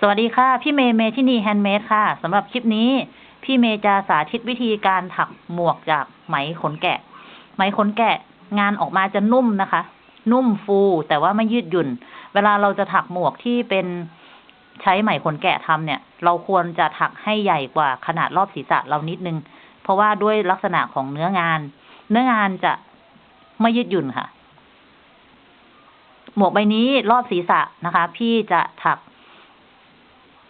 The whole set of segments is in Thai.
สวัสดีค่ะ พี่เมย์เมทินีแฮนด์เมดค่ะสำหรับคลิปนี้ พี่เมย์จะสาธิตวิธีการถักหมวกจากไหมขนแกะ ไหมขนแกะ งานออกมาจะนุ่มนะคะ นุ่มฟูแต่ว่าไม่ยืดหยุ่น เวลาเราจะถักหมวกที่เป็นใช้ไหมขนแกะทำเนี่ย เราควรจะถักให้ใหญ่กว่าขนาดรอบศีรษะเรานิดนึง เพราะว่าด้วยลักษณะของเนื้องาน เนื้องานจะไม่ยืดหยุ่นค่ะ หมวกใบนี้รอบศีรษะนะคะ พี่จะถัก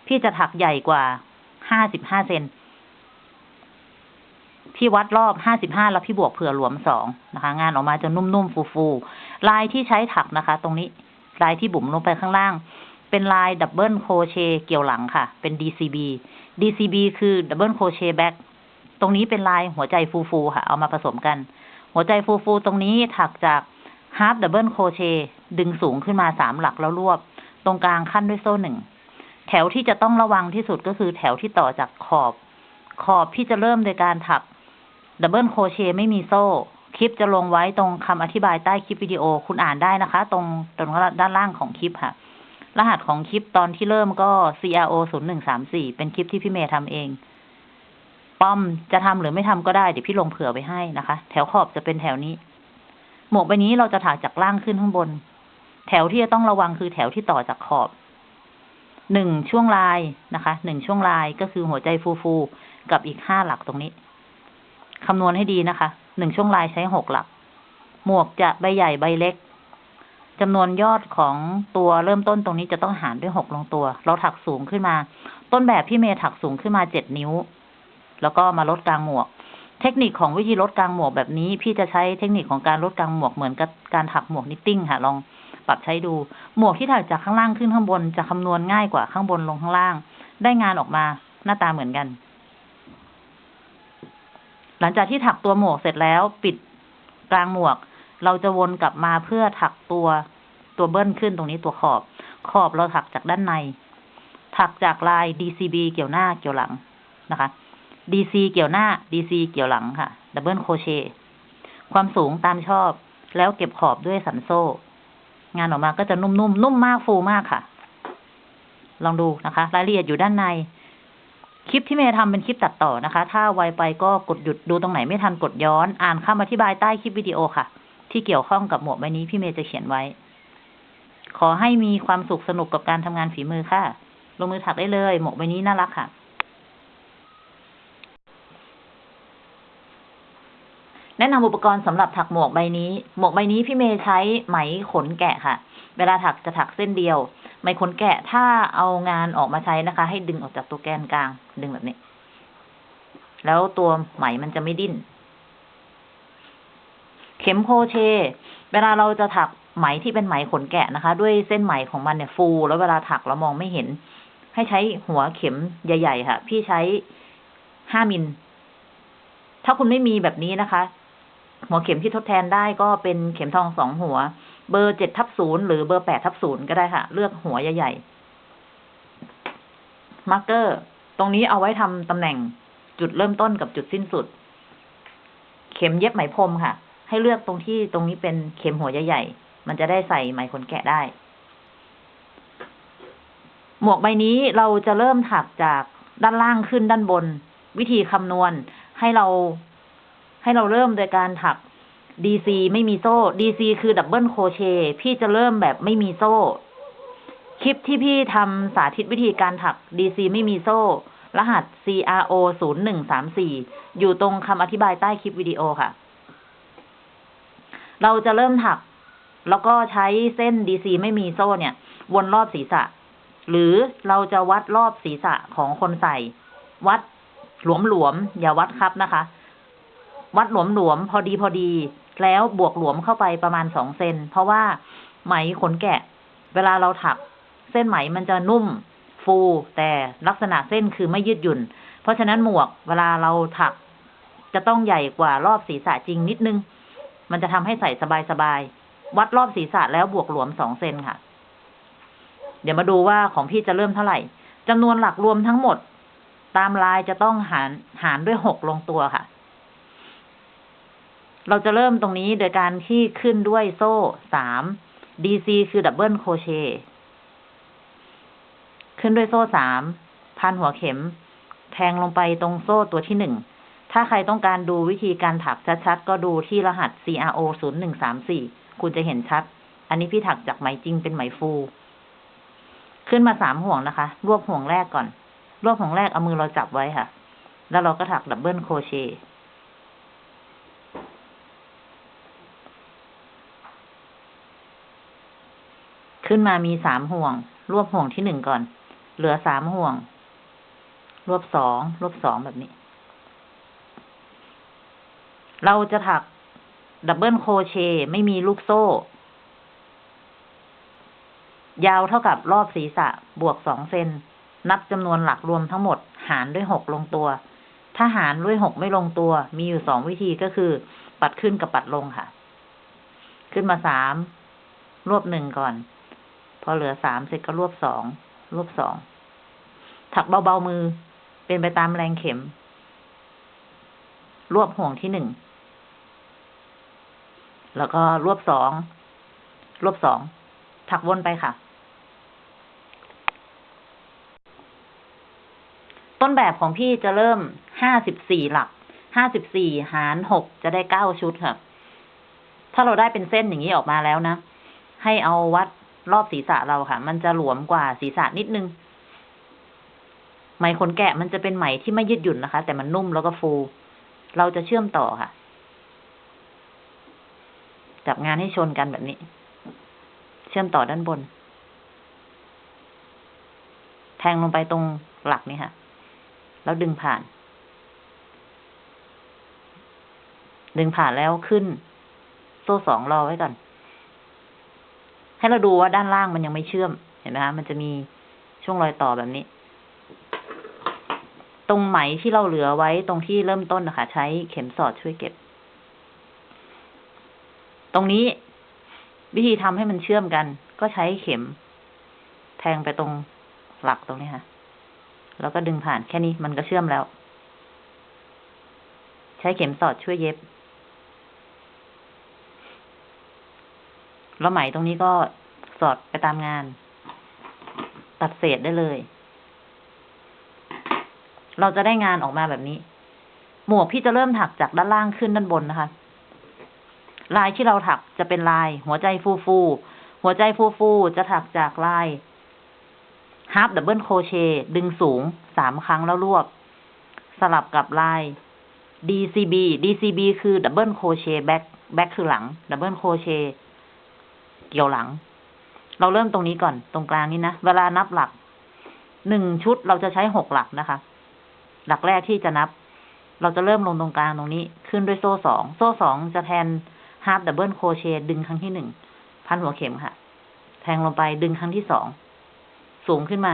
พี่จะถักใหญ่กว่าห้าสิบห้าเซนพี่วัดรอบห้าสิบห้าแล้วพี่บวกเผื่อหลวมสองนะคะ งานออกมาจะนุ่มๆฟูๆลายที่ใช้ถักนะคะ ตรงนี้ลายที่บุ๋มลงไปข้างล่าง เป็นลาย double crochet เกี่ยวหลังค่ะ เป็น DCB DCB คือ double crochet back ตรงนี้เป็นลายหัวใจฟูๆค่ะ เอามาผสมกัน หัวใจฟูๆตรงนี้ถักจากฮาร์ d ดับเบิลโคเชดึงสูงขึ้นมาสามหลักแล้วรวบ ตรงกลางคั่นด้วยโซ่หนึ่ง แถวที่จะต้องระวังที่สุดก็คือแถวที่ต่อจากขอบ ขอบที่จะเริ่มโดยการถัก double crochet ไม่มีโซ่ คลิปจะลงไว้ตรงคำอธิบายใต้คลิปวิดีโอคุณอ่านได้นะคะ ตรงตรงด้านล่างของคลิปค่ะ รหัสของคลิปตอนที่เริ่มก็ CRO 0 1 3 4เป็นคลิปที่พี่เมย์ทำเองป้อมจะทำหรือไม่ทำก็ได้เดี๋ยวพี่ลงเผื่อไว้ให้นะคะ แถวขอบจะเป็นแถวนี้ หมวกใบนี้เราจะถักจากล่างขึ้นข้างบน แถวที่จะต้องระวังคือแถวที่ต่อจากขอบ หนึ่งช่วงลายนะคะหนึ่งช่วงลายก็คือหัวใจฟูๆกับอีกห้าหลักตรงนี้คำนวณให้ดีนะคะหนึ่งช่วงลายใช้หกหลัก หมวกจะใบใหญ่ใบเล็กจำนวนยอดของตัวเริ่มต้นตรงนี้จะต้องหารด้วยหกลงตัว เราถักสูงขึ้นมา ต้นแบบพี่เมย์ถักสูงขึ้นมาเจ็ดนิ้ว แล้วก็มาลดกลางหมวก เทคนิคของวิธีลดกลางหมวกแบบนี้ พี่จะใช้เทคนิคของการลดกลางหมวกเหมือนกับการถักหมวก knitting ค่ะลอง ปรับใช้ดู หมวกที่ถักจากข้างล่างขึ้นข้างบนจะคำนวณง่ายกว่าข้างบนลงข้างล่าง ได้งานออกมาหน้าตาเหมือนกัน หลังจากที่ถักตัวหมวกเสร็จแล้วปิดกลางหมวก เราจะวนกลับมาเพื่อถักตัวตัวเบิ้ลขึ้นตรงนี้ตัวขอบ ขอบเราถักจากด้านใน ถักจากลาย DCB เกี่ยวหน้าเกี่ยวหลังนะคะ DC เกี่ยวหน้า DC เกี่ยวหลังค่ะ double crochet ความสูงตามชอบ แล้วเก็บขอบด้วยสันโซ่ งานออกมาก็จะนุ่มๆนุ่มมากฟูมากค่ะ ลองดูนะคะ รายละเอียดอยู่ด้านใน คลิปที่เมย์ทำเป็นคลิปตัดต่อนะคะ ถ้าไวไปก็กดหยุดดูตรงไหนไม่ทันกดย้อน อ่านคำอธิบายใต้คลิปวิดีโอค่ะ ที่เกี่ยวข้องกับหมวกใบนี้พี่เมย์จะเขียนไว้ ขอให้มีความสุขสนุกกับการทำงานฝีมือค่ะ ลงมือถักได้เลย หมวกใบนี้น่ารักค่ะ แนะนำอุปกรณ์สำหรับถักหมวกใบนี้ หมวกใบนี้พี่เมย์ใช้ไหมขนแกะค่ะ เวลาถักจะถักเส้นเดียว ไหมขนแกะถ้าเอางานออกมาใช้นะคะ ให้ดึงออกจากตัวแกนกลาง ดึงแบบนี้ แล้วตัวไหมมันจะไม่ดิ้น เข็มโคเช เวลาเราจะถักไหมที่เป็นไหมขนแกะนะคะ ด้วยเส้นไหมของมันเนี่ยฟู แล้วเวลาถักเรามองไม่เห็น ให้ใช้หัวเข็มใหญ่ ๆ ค่ะ พี่ใช้ห้ามิลถ้าคุณไม่มีแบบนี้นะคะ หัวเข็มที่ทดแทนได้ก็เป็นเข็มทองสองหัว เบอร์เจ็ดทับศูนย์หรือเบอร์แปดทับศูนย์ก็ได้ค่ะ เลือกหัวใหญ่ๆ marker ตรงนี้เอาไว้ทำตำแหน่งจุดเริ่มต้นกับจุดสิ้นสุด เข็มเย็บไหมพรมค่ะ ให้เลือกตรงที่ตรงนี้เป็นเข็มหัวใหญ่ๆมันจะได้ใส่ไหมขนแกะได้ หมวกใบนี้เราจะเริ่มถักจากด้านล่างขึ้นด้านบน วิธีคำนวณให้เรา ให้เราเริ่มโดยการถัก DC ไม่มีโซ่ DC คือ double crochetพี่จะเริ่มแบบไม่มีโซ่ คลิปที่พี่ทำสาธิตวิธีการถัก DC ไม่มีโซ่ รหัส CRO 0 1 3 4 อยู่ตรงคำอธิบายใต้คลิปวิดีโอค่ะ เราจะเริ่มถัก แล้วก็ใช้เส้น DC ไม่มีโซ่เนี่ย วนรอบศีรษะ หรือเราจะวัดรอบศีรษะของคนใส่ วัดหลวมๆอย่าวัดครับนะคะ วัดหลวมๆพอดีพอดี แล้วบวกหลวมเข้าไปประมาณสองเซนเพราะว่าไหมขนแกะ เวลาเราถัก เส้นไหมมันจะนุ่ม ฟูแต่ลักษณะเส้นคือไม่ยืดหยุ่น เพราะฉะนั้นหมวกเวลาเราถัก จะต้องใหญ่กว่ารอบศีรษะจริงนิดนึง มันจะทำให้ใส่สบายๆวัดรอบศีรษะแล้วบวกหลวมสองเซนค่ะ เดี๋ยวมาดูว่าของพี่จะเริ่มเท่าไหร่จำนวนหลักรวมทั้งหมด ตามลายจะต้องหารหารด้วยหกลงตัวค่ะ เราจะเริ่มตรงนี้โดยการที่ขึ้นด้วยโซ่สาม DC คือดับเบิลโคเชขึ้นด้วยโซ่สามพันหัวเข็ม แทงลงไปตรงโซ่ตัวที่หนึ่ง ถ้าใครต้องการดูวิธีการถักชัดๆ ก็ดูที่รหัส CRO 0 1 3 4คุณจะเห็นชัด อันนี้พี่ถักจากไหมจริงเป็นไหมฟู ขึ้นมาสามห่วงนะคะ รวบห่วงแรกก่อน รวบห่วงแรกเอามือเราจับไว้ค่ะ แล้วเราก็ถัก double crochet ขึ้นมามีสามห่วง รวบห่วงที่หนึ่งก่อน เหลือสามห่วง รวบสองรวบสองแบบนี้ เราจะถัก double crochetไม่มีลูกโซ่ ยาวเท่ากับรอบศีรษะบวกสองเซนนับจำนวนหลักรวมทั้งหมด หารด้วยหกลงตัว ถ้าหารด้วยหกไม่ลงตัว มีอยู่สองวิธีก็คือ ปัดขึ้นกับปัดลงค่ะ ขึ้นมาสามรวบหนึ่งก่อน พอเหลือสามเสร็จก็รวบสอง รวบสอง ถักเบาๆมือ เป็นไปตามแรงเข็ม รวบห่วงที่หนึ่ง แล้วก็รวบสอง รวบสอง ถักวนไปค่ะ ต้นแบบของพี่จะเริ่มห้าสิบสี่หลัก ห้าสิบสี่หารหกจะได้เก้าชุดค่ะ ถ้าเราได้เป็นเส้นอย่างนี้ออกมาแล้วนะ ให้เอาวัด รอบศีรษะเราค่ะ มันจะหลวมกว่าศีรษะนิดนึง ไหมขนแกะมันจะเป็นไหมที่ไม่ยืดหยุ่นนะคะ แต่มันนุ่มแล้วก็ฟู เราจะเชื่อมต่อค่ะ จับงานให้ชนกันแบบนี้ เชื่อมต่อด้านบน แทงลงไปตรงหลักนี่ค่ะ แล้วดึงผ่าน ดึงผ่านแล้วขึ้น โซ่สองรอไว้ก่อน ให้เราดูว่าด้านล่างมันยังไม่เชื่อม เห็นไหมคะมันจะมีช่วงรอยต่อแบบนี้ ตรงไหมที่เราเหลือไว้ตรงที่เริ่มต้นนะคะ ใช้เข็มสอดช่วยเก็บ ตรงนี้วิธีทำให้มันเชื่อมกัน ก็ใช้เข็ม แทงไปตรงหลักตรงนี้ค่ะ แล้วก็ดึงผ่านแค่นี้มันก็เชื่อมแล้ว ใช้เข็มสอดช่วยเย็บ แล้วไหมตรงนี้ก็สอดไปตามงาน ตัดเศษได้เลย เราจะได้งานออกมาแบบนี้ หมวกพี่จะเริ่มถักจากด้านล่างขึ้นด้านบนนะคะ ลายที่เราถักจะเป็นลาย หัวใจฟูฟูหัวใจฟูฟูจะถักจากลาย half double crochet ดึงสูงสามครั้งแล้วรวบ สลับกับลาย DCB DCB คือ double crochet back back คือหลัง double crochet เกี่ยวหลัง เราเริ่มตรงนี้ก่อนตรงกลางนี้นะ เวลานับหลักหนึ่งชุดเราจะใช้หกหลักนะคะ หลักแรกที่จะนับ เราจะเริ่มลงตรงกลางตรงนี้ ขึ้นด้วยโซ่สอง โซ่สองจะแทน half double crochet ดึงครั้งที่หนึ่ง พันหัวเข็มค่ะ แทงลงไปดึงครั้งที่สอง สูงขึ้นมา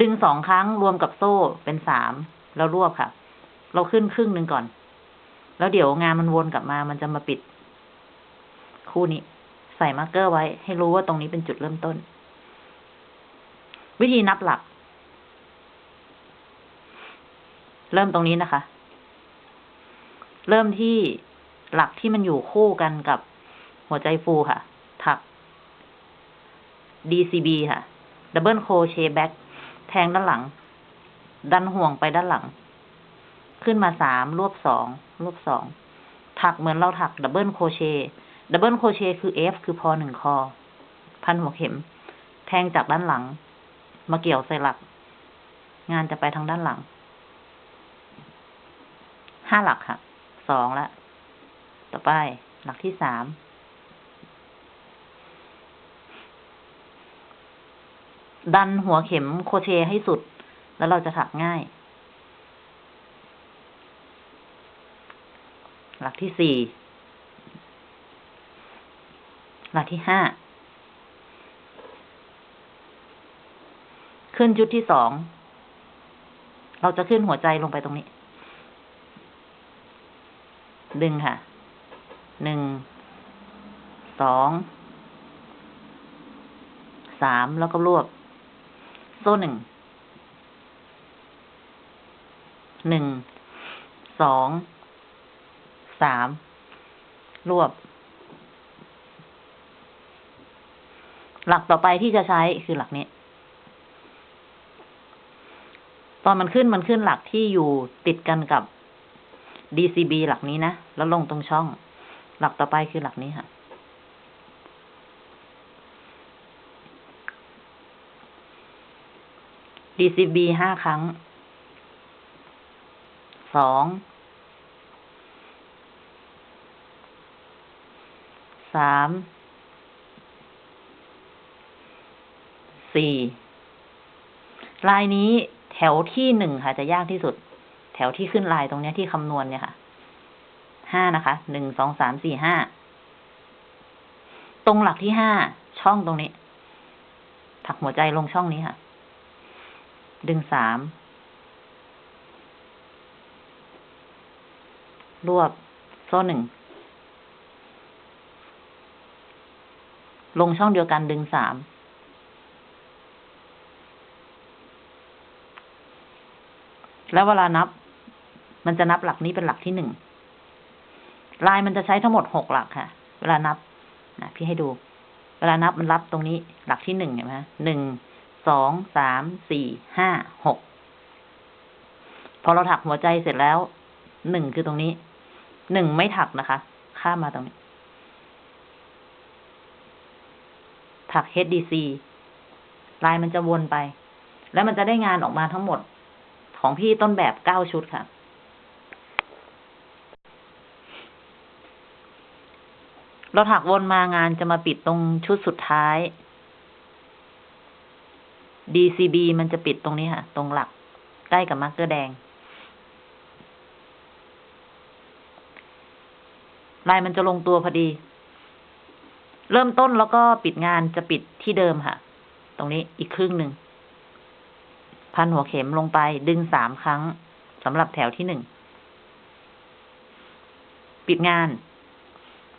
ดึงสองครั้งรวมกับโซ่เป็นสาม แล้วรวบค่ะ เราขึ้นครึ่งหนึ่งก่อน แล้วเดี๋ยวงานมันวนกลับมา มันจะมาปิด คู่นี้ ใส่มาร์กเกอร์ไว้ ให้รู้ว่าตรงนี้เป็นจุดเริ่มต้น วิธีนับหลัก เริ่มตรงนี้นะคะ เริ่มที่หลักที่มันอยู่คู่กันกับหัวใจฟูค่ะ ถัก DCB ค่ะ Double Crochet Back แทงด้านหลัง ดันห่วงไปด้านหลัง ขึ้นมาสามรวบสองรวบสองถักเหมือนเราถัก Double Crochet Double Crochet คือ F คือพอหนึ่งคอ พันหัวเข็ม แทงจากด้านหลัง มาเกี่ยวใส่หลัก งานจะไปทางด้านหลัง ห้าหลักค่ะ สองละ ต่อไป หลักที่สามดันหัวเข็มโคเชให้สุด แล้วเราจะถักง่าย หลักที่สี่หลักที่ห้าขึ้นจุดที่สอง เราจะขึ้นหัวใจลงไปตรงนี้ ดึงค่ะ หนึ่ง สอง สาม แล้วก็รวบ โซ่หนึ่ง หนึ่ง สอง สามรวบ หลักต่อไปที่จะใช้คือหลักนี้ ตอนมันขึ้นมันขึ้นหลักที่อยู่ติดกันกับ DCB หลักนี้นะ แล้วลงตรงช่อง หลักต่อไปคือหลักนี้ค่ะ DCB ห้าครั้งสอง สาม สี่ลายนี้แถวที่หนึ่งค่ะจะยากที่สุด แถวที่ขึ้นลายตรงนี้ที่คำนวณเนี่ยค่ะ ห้านะคะ หนึ่ง สอง สาม สี่ ห้า ตรงหลักที่ห้า ช่องตรงนี้ ถักหัวใจลงช่องนี้ค่ะ ดึงสาม รวบโซ่หนึ่ง ลงช่องเดียวกันดึงสามแล้วเวลานับ มันจะนับหลักนี้เป็นหลักที่หนึ่งลายมันจะใช้ทั้งหมดหกหลักค่ะ เวลานับนะพี่ให้ดู เวลานับมันรับตรงนี้หลักที่หนึ่งเห็นไหมหนึ่งสองสามสี่ห้าหกพอเราถักหัวใจเสร็จแล้วหนึ่งคือตรงนี้หนึ่งไม่ถักนะคะ ข้ามมาตรงนี้ ถัก HDC ลายมันจะวนไป แล้วมันจะได้งานออกมาทั้งหมดของพี่ต้นแบบเก้าชุดค่ะ เราถักวนมางานจะมาปิดตรงชุดสุดท้าย DCB มันจะปิดตรงนี้ค่ะ ตรงหลัก ใกล้กับ marker แดง ลายมันจะลงตัวพอดี เริ่มต้นแล้วก็ปิดงานจะปิดที่เดิมค่ะ ตรงนี้อีกครึ่งหนึ่ง พันหัวเข็มลงไปดึงสามครั้งสำหรับแถวที่หนึ่ง ปิดงาน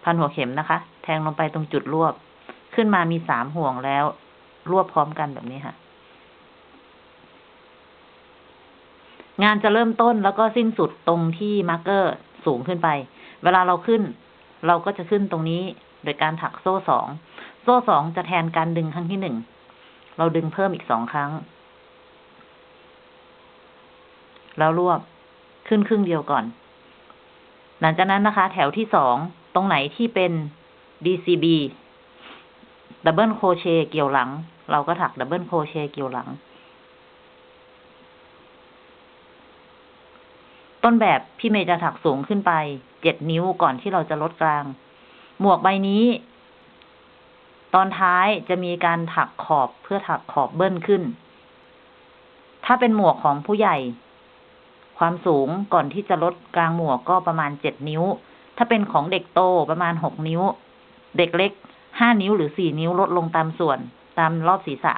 พันหัวเข็มนะคะ แทงลงไปตรงจุดรวบ ขึ้นมามีสามห่วงแล้ว รวบพร้อมกันแบบนี้ค่ะ งานจะเริ่มต้นแล้วก็สิ้นสุดตรงที่ marker สูงขึ้นไป เวลาเราขึ้น เราก็จะขึ้นตรงนี้ โดยการถักโซ่สอง โซ่สองจะแทนการดึงครั้งที่หนึ่ง เราดึงเพิ่มอีกสองครั้ง แล้วรวบขึ้นครึ่งเดียวก่อน หลังจากนั้นนะคะ แถวที่สองตรงไหนที่เป็น DCB double crochet เกี่ยวหลัง เราก็ถัก double crochet เกี่ยวหลัง ต้นแบบพี่เมย์จะถักสูงขึ้นไปเจ็ดนิ้วก่อนที่เราจะลดกลาง หมวกใบนี้ ตอนท้ายจะมีการถักขอบเพื่อถักขอบเบิ้ลขึ้น ถ้าเป็นหมวกของผู้ใหญ่ ความสูงก่อนที่จะลดกลางหมวกก็ประมาณเจ็ดนิ้ว ถ้าเป็นของเด็กโตประมาณหกนิ้ว เด็กเล็กห้านิ้วหรือสี่นิ้วลดลงตามส่วนตามรอบศีรษะ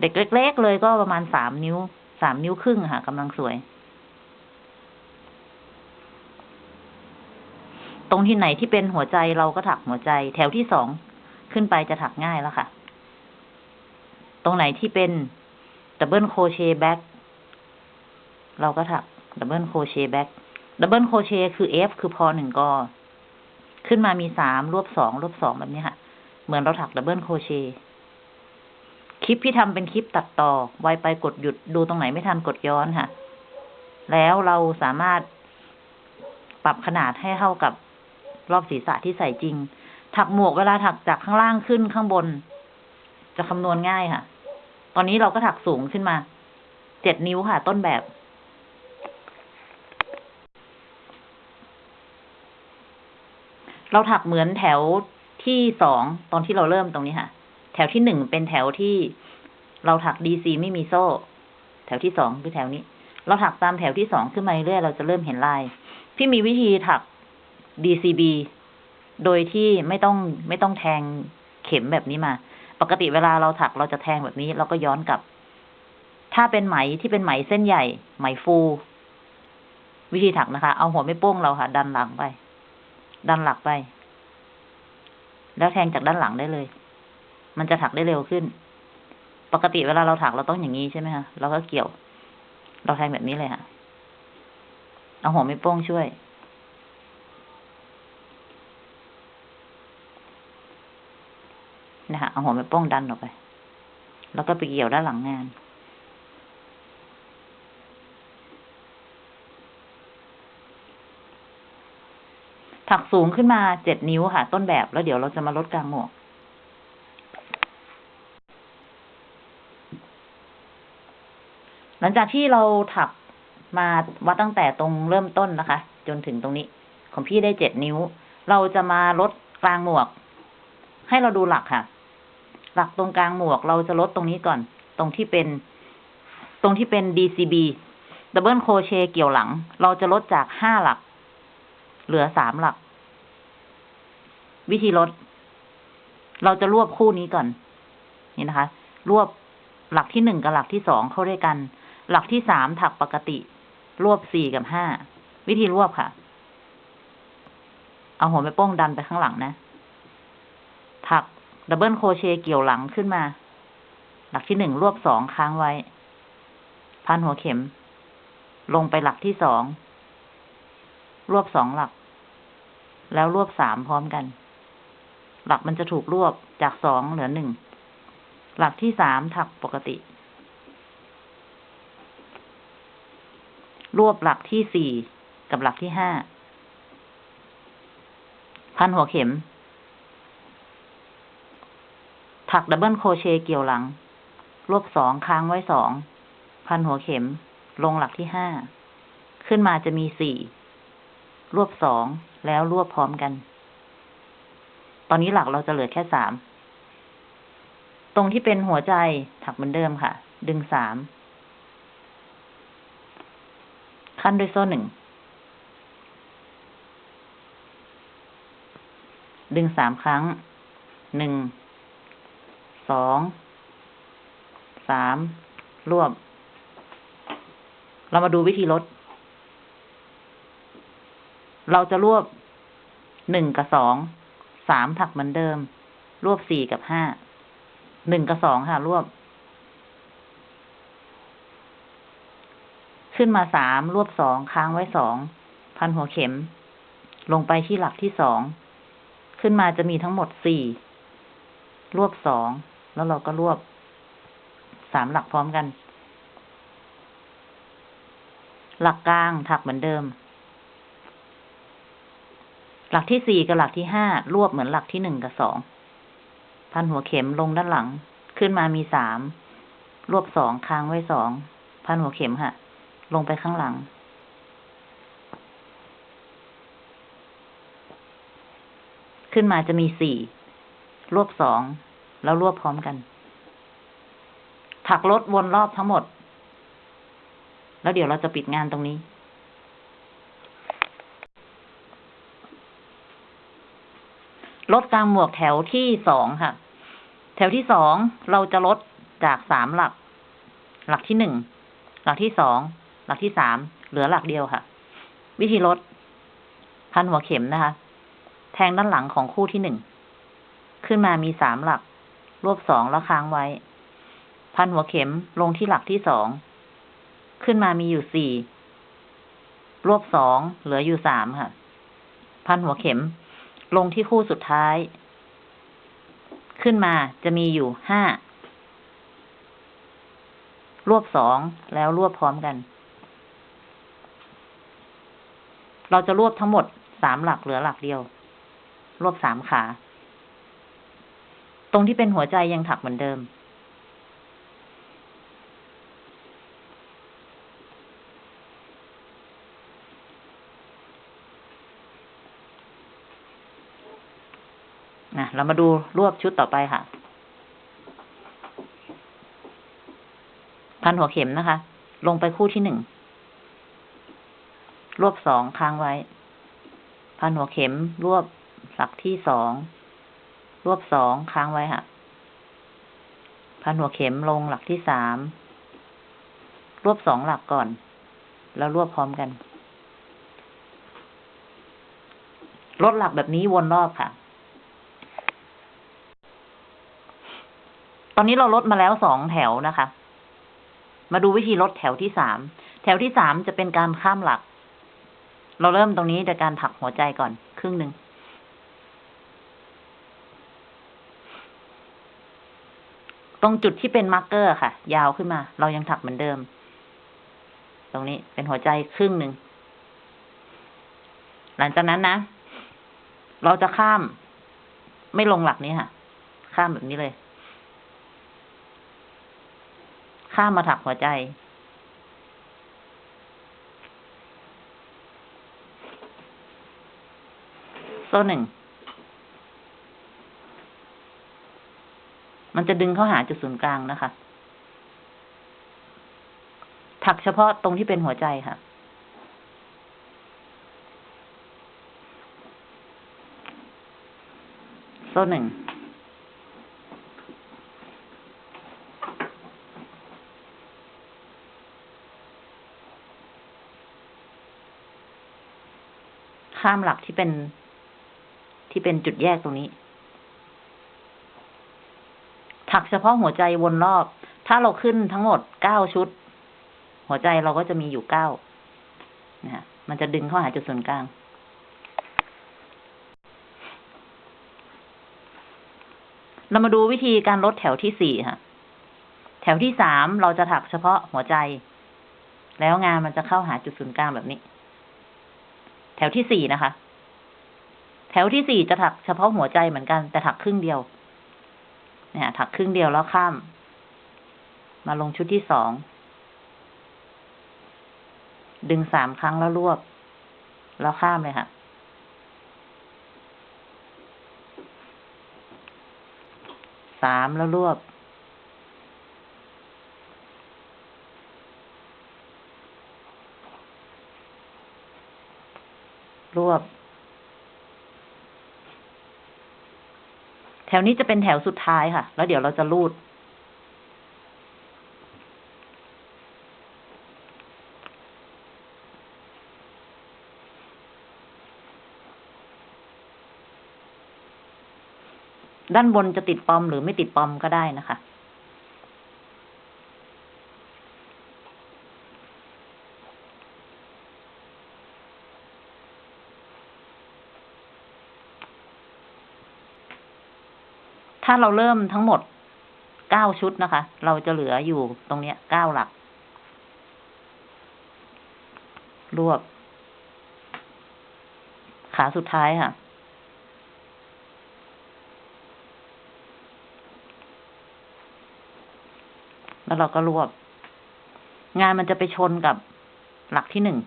เด็กเล็ก ๆ เลยก็ประมาณสามนิ้วสามนิ้วครึ่งค่ะกำลังสวย ตรงที่ไหนที่เป็นหัวใจเราก็ถักหัวใจ แถวที่สองขึ้นไปจะถักง่ายแล้วค่ะ ตรงไหนที่เป็น double crochet backเราก็ถักดับเบิลโคเชแบ็กดับเบิลโคเชคือ F คือพอหนึ่งกอขึ้นมามีสามรวบสองรวบสองแบบนี้ค่ะ เหมือนเราถัก double crochet คลิปที่ทำเป็นคลิปตัดต่อ ไวไปกดหยุดดูตรงไหนไม่ทันกดย้อนค่ะ แล้วเราสามารถปรับขนาดให้เท่ากับ รอบศีรษะที่ใส่จริง ถักหมวกเวลาถักจากข้างล่างขึ้นข้างบน จะคำนวณง่ายค่ะ ตอนนี้เราก็ถักสูงขึ้นมา เจ็ดนิ้วค่ะ ต้นแบบ เราถักเหมือนแถวที่สองตอนที่เราเริ่มตรงนี้ค่ะ แถวที่หนึ่งเป็นแถวที่เราถักดีซีไม่มีโซ่ แถวที่สองคือแถวนี้ เราถักตามแถวที่สองขึ้นมาเรื่อยเราจะเริ่มเห็นลาย พี่มีวิธีถัก DCB โดยที่ไม่ต้องไม่ต้องแทงเข็มแบบนี้มา ปกติเวลาเราถักเราจะแทงแบบนี้ เราก็ย้อนกลับ ถ้าเป็นไหมที่เป็นไหมเส้นใหญ่ ไหมฟู วิธีถักนะคะ เอาหัวไม่โป้งเราค่ะ ดันหลังไป ดันหลักไป แล้วแทงจากด้านหลังได้เลย มันจะถักได้เร็วขึ้น ปกติเวลาเราถักเราต้องอย่างนี้ใช่ไหมคะเราก็เกี่ยว เราแทงแบบนี้เลยค่ะ เอาหัวไม่โป้งช่วย นะคะเอาหัวแม่โป้งดันออกไป แล้วก็ไปเกี่ยวด้านหลังงาน ถักสูงขึ้นมาเจ็ดนิ้วค่ะ ต้นแบบแล้วเดี๋ยวเราจะมาลดกลางหมวกหลังจากที่เราถักมาวัดตั้งแต่ตรงเริ่มต้นนะคะ จนถึงตรงนี้ ของพี่ได้เจ็ดนิ้ว เราจะมาลดกลางหมวก ให้เราดูหลักค่ะ หลักตรงกลางหมวกเราจะลดตรงนี้ก่อน ตรงที่เป็น ตรงที่เป็น DCB Double Crochet เกี่ยวหลัง เราจะลดจากห้าหลัก เหลือสามหลัก วิธีลด เราจะรวบคู่นี้ก่อน นี่นะคะ รวบหลักที่หนึ่งกับหลักที่สองเข้าด้วยกัน หลักที่สามถักปกติ รวบสี่กับห้า วิธีรวบค่ะ เอาหัวแม่โป้งดันไปข้างหลังนะ ดับเบิลโครเชต์เกี่ยวหลังขึ้นมา หลักที่หนึ่งรวบสองค้างไว้ พันหัวเข็ม ลงไปหลักที่สอง รวบสองหลัก แล้วรวบสามพร้อมกัน หลักมันจะถูกรวบจากสองเหลือหนึ่ง หลักที่สามถักปกติ รวบหลักที่สี่กับหลักที่ห้า พันหัวเข็ม ถัก double crochet เกี่ยวหลัง รวบสองค้างไว้สอง พันหัวเข็ม ลงหลักที่ห้า ขึ้นมาจะมีสี่ รวบสอง แล้วรวบพร้อมกัน ตอนนี้หลักเราจะเหลือแค่สาม ตรงที่เป็นหัวใจถักเหมือนเดิมค่ะ ดึงสาม ขั้นด้วยโซ่หนึ่ง ดึงสามครั้ง หนึ่ง สองสามรวบเรามาดูวิธีลด เราจะรวบหนึ่งกับสองสามถักเหมือนเดิม รวบสี่กับห้าหนึ่งกับสองค่ะ รวบ ขึ้นมาสามรวบสองค้างไว้สองพันหัวเข็ม ลงไปที่หลักที่สอง ขึ้นมาจะมีทั้งหมดสี่รวบสอง แล้วเราก็รวบสามหลักพร้อมกัน หลักกลางถักเหมือนเดิม หลักที่สี่กับหลักที่ห้ารวบเหมือนหลักที่หนึ่งกับสองพันหัวเข็มลงด้านหลัง ขึ้นมามีสามรวบสองค้างไว้สองพันหัวเข็มค่ะ ลงไปข้างหลัง ขึ้นมาจะมีสี่รวบสอง แล้วรวบพร้อมกัน ถักลดวนรอบทั้งหมด แล้วเดี๋ยวเราจะปิดงานตรงนี้ ลดกลางหมวกแถวที่สองค่ะ แถวที่สองเราจะลดจากสามหลัก หลักที่หนึ่ง หลักที่สอง หลักที่สาม เหลือหลักเดียวค่ะ วิธีลด พันหัวเข็มนะคะ แทงด้านหลังของคู่ที่หนึ่ง ขึ้นมามีสามหลัก รวบสองแล้วค้างไว้ พันหัวเข็มลงที่หลักที่สอง ขึ้นมามีอยู่สี่ รวบสองเหลืออยู่สามค่ะ พันหัวเข็ม ลงที่คู่สุดท้าย ขึ้นมาจะมีอยู่ห้า รวบสองแล้วรวบพร้อมกัน เราจะรวบทั้งหมดสามหลักเหลือหลักเดียว รวบสามขา ตรงที่เป็นหัวใจยังถักเหมือนเดิม นะ เรามาดูรวบชุดต่อไปค่ะ พันหัวเข็มนะคะ ลงไปคู่ที่หนึ่ง รวบสองค้างไว้ พันหัวเข็มรวบหลักที่สอง รวบสองค้างไว้ค่ะพันหัวเข็มลงหลักที่สาม รวบสองหลักก่อน แล้วรวบพร้อมกัน ลดหลักแบบนี้วนรอบค่ะ ตอนนี้เราลดมาแล้วสองแถวนะคะ มาดูวิธีลดแถวที่สาม แถวที่สามจะเป็นการข้ามหลัก เราเริ่มตรงนี้โดยการถักหัวใจก่อน ครึ่งหนึ่ง ตรงจุดที่เป็น marker ค่ะ ยาวขึ้นมา เรายังถักเหมือนเดิม ตรงนี้เป็นหัวใจครึ่งหนึ่ง หลังจากนั้นนะ เราจะข้าม ไม่ลงหลักนี้ค่ะ ข้ามแบบนี้เลย ข้ามมาถักหัวใจ โซ่หนึ่ง มันจะดึงเข้าหาจุดศูนย์กลางนะคะ ถักเฉพาะตรงที่เป็นหัวใจค่ะ โซ่หนึ่ง ข้ามหลักที่เป็นที่เป็นจุดแยกตรงนี้ ถักเฉพาะหัวใจวนรอบ ถ้าเราขึ้นทั้งหมดเก้าชุด หัวใจเราก็จะมีอยู่เก้านะฮะมันจะดึงเข้าหาจุดศูนย์กลาง เรามาดูวิธีการลดแถวที่สี่ค่ะ แถวที่สามเราจะถักเฉพาะหัวใจ แล้วงานมันจะเข้าหาจุดศูนย์กลางแบบนี้ แถวที่สี่นะคะ แถวที่สี่จะถักเฉพาะหัวใจเหมือนกันแต่ถักครึ่งเดียว เนี่ยถักครึ่งเดียวแล้วข้าม มาลงชุดที่สอง ดึงสามครั้งแล้วรวบ แล้วข้ามเลยค่ะ สามแล้วรวบ รวบ แถวนี้จะเป็นแถวสุดท้ายค่ะ แล้วเดี๋ยวเราจะรูด ด้านบนจะติดปอมหรือไม่ติดปอมก็ได้นะคะ ถ้าเราเริ่มทั้งหมดเก้าชุดนะคะ เราจะเหลืออยู่ตรงเนี้ยเก้าหลัก รวบ ขาสุดท้ายค่ะ แล้วเราก็รวบ งานมันจะไปชนกับหลักที่หนึ่ง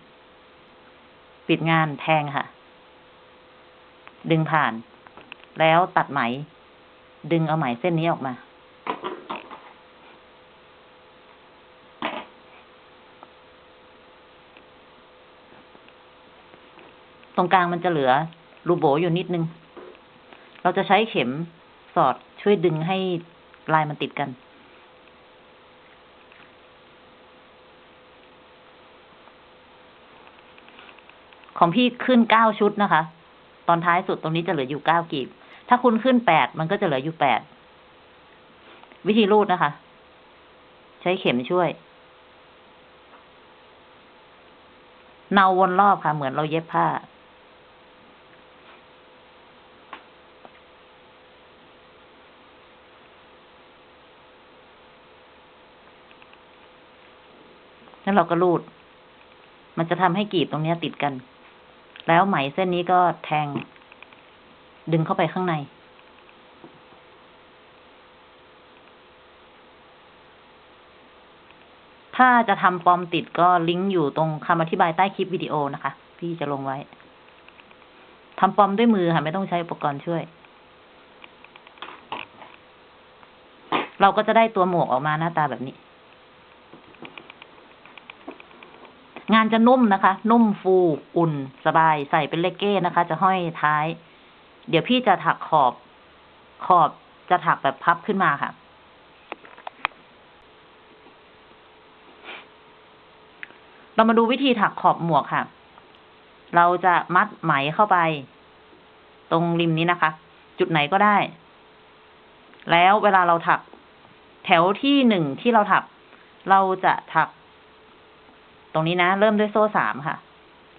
ปิดงานแทงค่ะ ดึงผ่าน แล้วตัดไหม ดึงเอาไหมเส้นนี้ออกมา ตรงกลางมันจะเหลือรูโบอยู่นิดนึง เราจะใช้เข็มสอดช่วยดึงให้ลายมันติดกัน ของพี่ขึ้นเก้าชุดนะคะ ตอนท้ายสุดตรงนี้จะเหลืออยู่เก้ากีบ ถ้าคุณขึ้นแปดมันก็จะเหลืออยู่แปด วิธีรูดนะคะ ใช้เข็มช่วย เนาวนรอบค่ะ เหมือนเราเย็บผ้า แล้วเราก็รูด มันจะทำให้กีบตรงนี้ติดกัน แล้วไหมเส้นนี้ก็แทง ดึงเข้าไปข้างใน ถ้าจะทำปลอมติดก็ลิงก์อยู่ตรงคำอธิบายใต้คลิปวิดีโอนะคะ พี่จะลงไว้ทำปลอมด้วยมือค่ะ ไม่ต้องใช้อุปกรณ์ช่วย เราก็จะได้ตัวหมวกออกมาหน้าตาแบบนี้ งานจะนุ่มนะคะ นุ่มฟู อุ่น สบาย ใส่เป็นเลกเก้นะคะ จะห้อยท้าย เดี๋ยวพี่จะถักขอบ ขอบจะถักแบบพับขึ้นมาค่ะ เรามาดูวิธีถักขอบหมวกค่ะ เราจะมัดไหมเข้าไป ตรงริมนี้นะคะ จุดไหนก็ได้ แล้วเวลาเราถัก แถวที่หนึ่งที่เราถัก เราจะถัก ตรงนี้นะ เริ่มด้วยโซ่สามค่ะ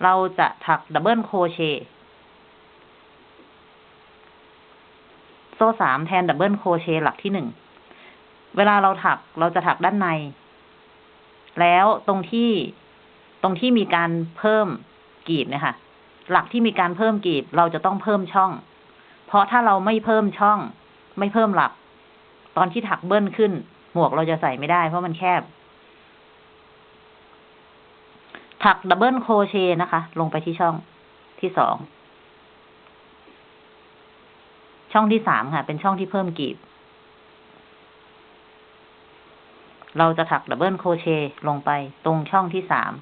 เราจะถัก double crochet โซ่สามแทน double crochet หลักที่หนึ่ง เวลาเราถักเราจะถักด้านใน แล้วตรงที่ตรงที่มีการเพิ่มกลีบเนี่ยค่ะ หลักที่มีการเพิ่มกลีบเราจะต้องเพิ่มช่อง เพราะถ้าเราไม่เพิ่มช่อง ไม่เพิ่มหลัก ตอนที่ถักเบิ้ลขึ้น หมวกเราจะใส่ไม่ได้ เพราะมันแคบ ถัก double crochet นะคะ ลงไปที่ช่องที่สอง ช่องที่สามค่ะ เป็นช่องที่เพิ่มกลีบ เราจะถัก double crochet ลงไปตรงช่องที่สาม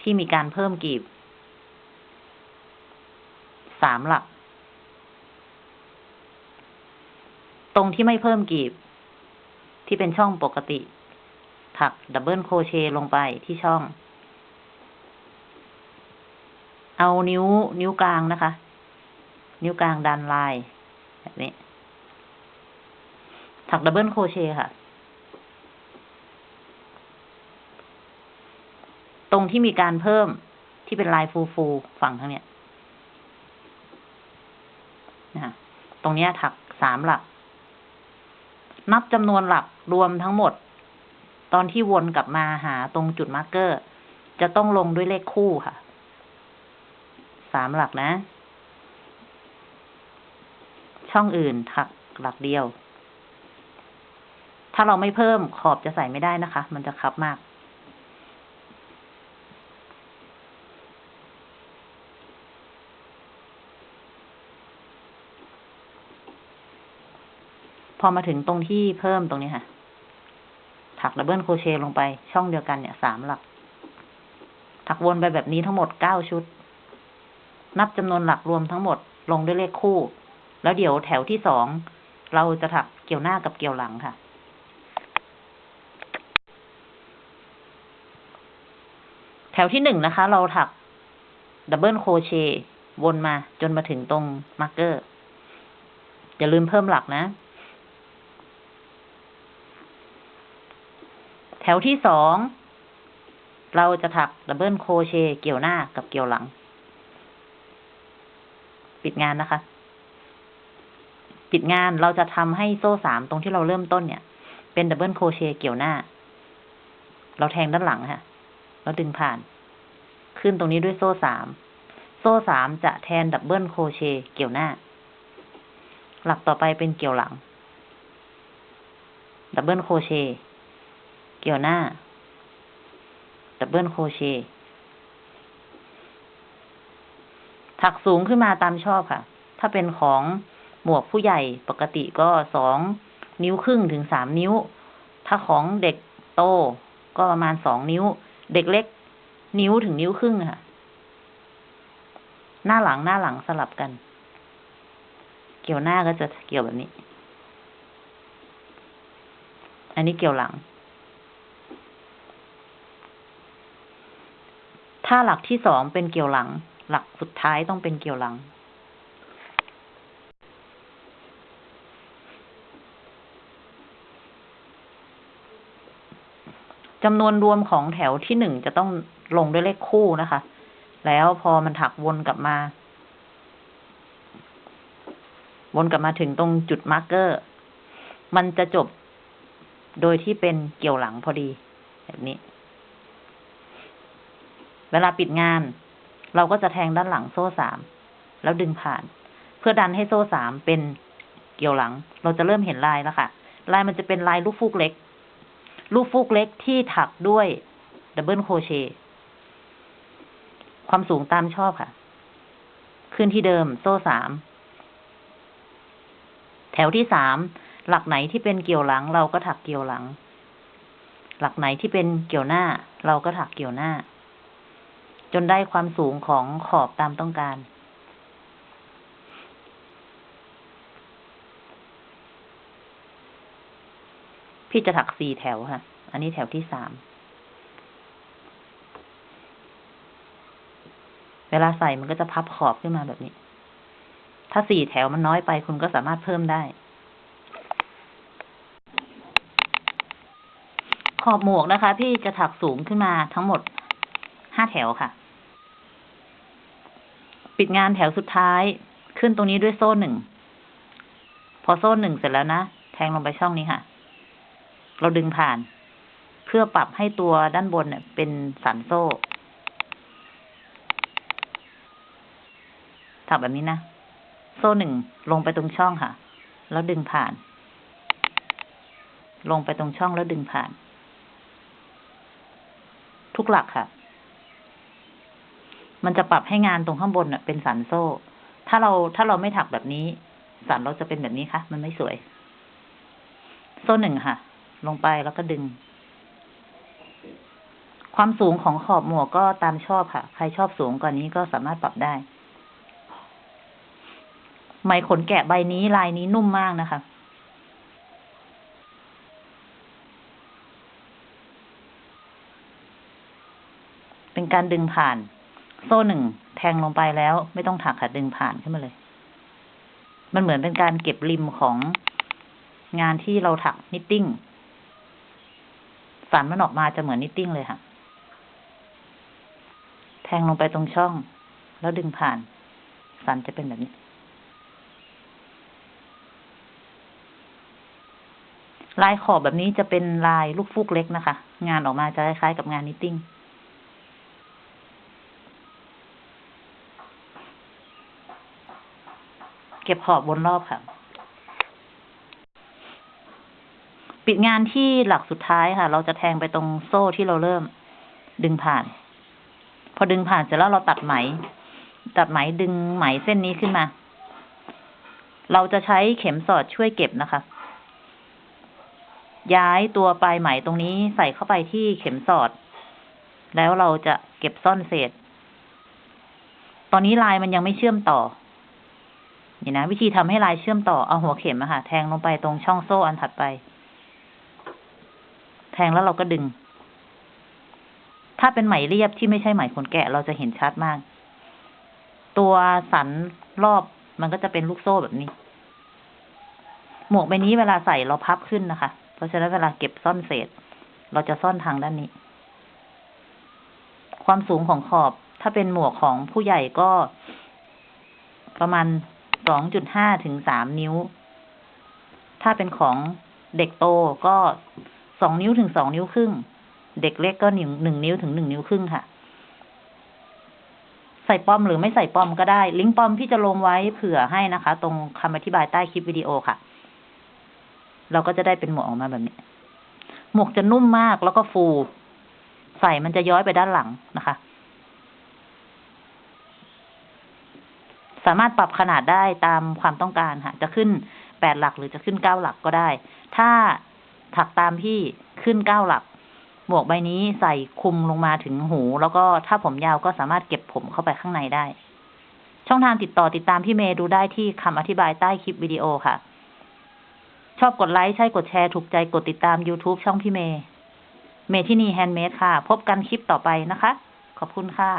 ที่มีการเพิ่มกลีบสามหลัก ตรงที่ไม่เพิ่มกลีบ ที่เป็นช่องปกติ ถัก double crochet ลงไปที่ช่อง เอานิ้วนิ้วกลางนะคะ นิ้วกลางดันลาย แบบนี้ ถัก double crochet ค่ะ ตรงที่มีการเพิ่มที่เป็นลายฟูฟูฝั่งทั้งเนี้ยนะตรงเนี้ยถักสามหลัก นับจำนวนหลักรวมทั้งหมด ตอนที่วนกลับมาหาตรงจุด marker จะต้องลงด้วยเลขคู่ค่ะ สามหลักนะ ช่องอื่นถักหลักเดียว ถ้าเราไม่เพิ่มขอบจะใส่ไม่ได้นะคะ มันจะคับมาก พอมาถึงตรงที่เพิ่มตรงนี้ค่ะถักดับเบิลโครเชต์ลงไปช่องเดียวกันเนี่ยสามหลัก ถักวนไปแบบนี้ทั้งหมดเก้าชุด นับจำนวนหลักรวมทั้งหมดลงด้วยเลขคู่ แล้วเดี๋ยวแถวที่สองเราจะถักเกี่ยวหน้ากับเกี่ยวหลังค่ะ แถวที่หนึ่งนะคะ เราถัก double crochet วนมาจนมาถึงตรง marker อย่าลืมเพิ่มหลักนะ แถวที่สองเราจะถัก double crochet เกี่ยวหน้ากับเกี่ยวหลัง ปิดงานนะคะ ปิดงานเราจะทำให้โซ่สามตรงที่เราเริ่มต้นเนี่ย เป็น double crochet เกี่ยวหน้า เราแทงด้านหลังค่ะแล้วดึงผ่าน ขึ้นตรงนี้ด้วยโซ่สาม โซ่สามจะแทน double crochet เกี่ยวหน้า หลักต่อไปเป็นเกี่ยวหลัง double crochet เกี่ยวหน้า double crochet ถักสูงขึ้นมาตามชอบค่ะ ถ้าเป็นของ หมวกผู้ใหญ่ปกติก็สองนิ้วครึ่งถึงสามนิ้ว ถ้าของเด็กโตก็ประมาณสองนิ้ว เด็กเล็ก นิ้วถึงนิ้วครึ่งค่ะ หน้าหลังหน้าหลังสลับกัน เกี่ยวหน้าก็จะเกี่ยวแบบนี้ อันนี้เกี่ยวหลัง ถ้าหลักที่สองเป็นเกี่ยวหลัง หลักสุดท้ายต้องเป็นเกี่ยวหลัง จำนวนรวมของแถวที่หนึ่งจะต้องลงด้วยเลขคู่นะคะ แล้วพอมันถักวนกลับมา วนกลับมาถึงตรงจุด marker มันจะจบโดยที่เป็นเกี่ยวหลังพอดี แบบนี้ เวลาปิดงาน เราก็จะแทงด้านหลังโซ่สาม แล้วดึงผ่าน เพื่อดันให้โซ่สามเป็นเกี่ยวหลัง เราจะเริ่มเห็นลายแล้วค่ะ ลายมันจะเป็นลายลูกฟูกเล็ก ลูกฟูกเล็กที่ถักด้วยdouble crochet ความสูงตามชอบค่ะ ขึ้นที่เดิมโซ่สาม แถวที่สาม หลักไหนที่เป็นเกี่ยวหลัง เราก็ถักเกี่ยวหลัง หลักไหนที่เป็นเกี่ยวหน้า เราก็ถักเกี่ยวหน้า จนได้ความสูงของขอบตามต้องการ พี่จะถักสี่แถวค่ะ อันนี้แถวที่สาม เวลาใส่มันก็จะพับขอบขึ้นมาแบบนี้ ถ้าสี่แถวมันน้อยไปคุณก็สามารถเพิ่มได้ ขอบหมวกนะคะ พี่จะถักสูงขึ้นมาทั้งหมดห้าแถวค่ะ ปิดงานแถวสุดท้ายขึ้นตรงนี้ด้วยโซ่หนึ่ง พอโซ่หนึ่งเสร็จแล้วนะ แทงลงไปช่องนี้ค่ะ เราดึงผ่าน เพื่อปรับให้ตัวด้านบนเนี่ยเป็นสันโซ่ถักแบบนี้นะ โซ่หนึ่งลงไปตรงช่องค่ะ แล้วดึงผ่าน ลงไปตรงช่องแล้วดึงผ่าน ทุกหลักค่ะ มันจะปรับให้งานตรงข้างบนเน่ะเป็นสันโซ่ ถ้าเราถ้าเราไม่ถักแบบนี้ สันเราจะเป็นแบบนี้ค่ะ มันไม่สวย โซ่หนึ่งค่ะ ลงไปแล้วก็ดึง ความสูงของขอบหมวกก็ตามชอบค่ะ ใครชอบสูงกว่านี้ก็สามารถปรับได้ไหมขนแกะใบนี้ลายนี้นุ่มมากนะคะเป็นการดึงผ่าน โซ่หนึ่งแทงลงไปแล้ว ไม่ต้องถักค่ะดึงผ่านขึ้นมาเลย มันเหมือนเป็นการเก็บริมของงานที่เราถัก knitting สันมันออกมาจะเหมือน knitting เลยค่ะ แทงลงไปตรงช่อง แล้วดึงผ่าน สันจะเป็นแบบนี้ ลายขอบแบบนี้จะเป็นลายลูกฟูกเล็กนะคะ งานออกมาจะคล้ายๆกับงาน knitting เก็บขอบบนรอบค่ะ ปิดงานที่หลักสุดท้ายค่ะ เราจะแทงไปตรงโซ่ที่เราเริ่ม ดึงผ่าน พอดึงผ่านเสร็จแล้วเราตัดไหม ตัดไหมดึงไหมเส้นนี้ขึ้นมา เราจะใช้เข็มสอดช่วยเก็บนะคะ ย้ายตัวปลายไหมตรงนี้ใส่เข้าไปที่เข็มสอด แล้วเราจะเก็บซ่อนเศษ ตอนนี้ลายมันยังไม่เชื่อมต่อนี่นะวิธีทำให้ลายเชื่อมต่อเอาหัวเข็มอะค่ะ แทงลงไปตรงช่องโซ่อันถัดไป แทงแล้วเราก็ดึง ถ้าเป็นไหมเรียบที่ไม่ใช่ไหมขนแกะเราจะเห็นชัดมาก ตัวสันรอบมันก็จะเป็นลูกโซ่แบบนี้ หมวกใบนี้เวลาใส่เราพับขึ้นนะคะ เพราะฉะนั้นเวลาเก็บซ่อนเศษ เราจะซ่อนทางด้านนี้ ความสูงของขอบ ถ้าเป็นหมวกของผู้ใหญ่ก็ ประมาณสองจุดห้าถึงสามนิ้ว ถ้าเป็นของเด็กโตก็ สองนิ้วถึงสองนิ้วครึ่ง เด็กเล็กก็หนึ่งหนึ่งนิ้วถึงหนึ่งนิ้วครึ่งค่ะ ใส่ป้อมหรือไม่ใส่ป้อมก็ได้ ลิงก์ป้อมพี่จะลงไว้เผื่อให้นะคะ ตรงคำอธิบายใต้คลิปวิดีโอค่ะ เราก็จะได้เป็นหมวกออกมาแบบนี้ หมวกจะนุ่มมากแล้วก็ฟู ใส่มันจะย้อยไปด้านหลังนะคะสามารถปรับขนาดได้ตามความต้องการค่ะ จะขึ้นแปดหลักหรือจะขึ้นเก้าหลักก็ได้ ถ้า ถักตามที่ขึ้นเก้าหลัก หมวกใบนี้ใส่คุมลงมาถึงหู แล้วก็ถ้าผมยาวก็สามารถเก็บผมเข้าไปข้างในได้ ช่องทางติดต่อติดตามพี่เมย์ดูได้ที่คำอธิบายใต้คลิปวิดีโอค่ะ ชอบกดไลค์ใช่กดแชร์ถูกใจกดติดตาม YouTube ช่องพี่เมย์เมที่นี่แฮนด์เมดค่ะ พบกันคลิปต่อไปนะคะ ขอบคุณค่ะ